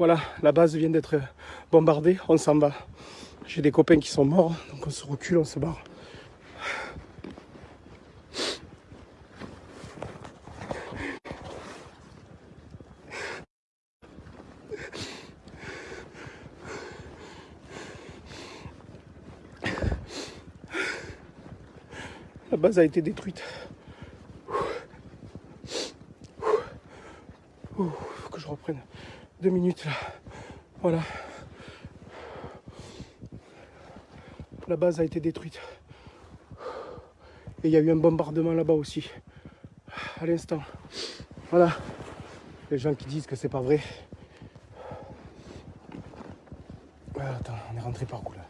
Voilà, la base vient d'être bombardée, on s'en va. J'ai des copains qui sont morts, donc on se recule, on se barre. La base a été détruite. Faut que je reprenne deux minutes là. Voilà. La base a été détruite. Et il y a eu un bombardement là-bas aussi. À l'instant. Voilà. Les gens qui disent que c'est pas vrai. Ah, attends, on est rentré par où là?